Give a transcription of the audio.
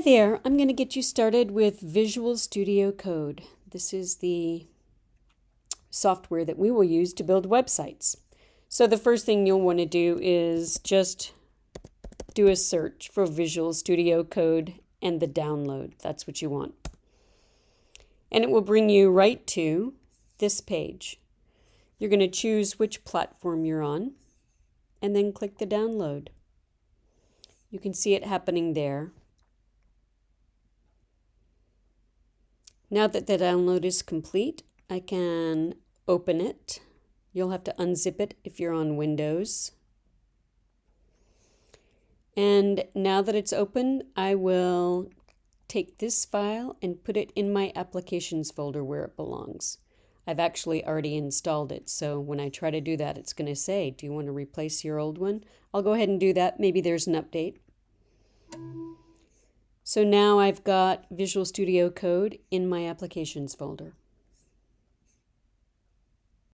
Hi there, I'm going to get you started with Visual Studio Code. This is the software that we will use to build websites. So the first thing you'll want to do is just do a search for Visual Studio Code and the download. That's what you want. And it will bring you right to this page. You're going to choose which platform you're on and then click the download. You can see it happening there. Now that the download is complete, I can open it. You'll have to unzip it if you're on Windows. And now that it's open, I will take this file and put it in my applications folder where it belongs. I've actually already installed it, so when I try to do that, it's going to say, do you want to replace your old one? I'll go ahead and do that. Maybe there's an update. So now I've got Visual Studio Code in my applications folder.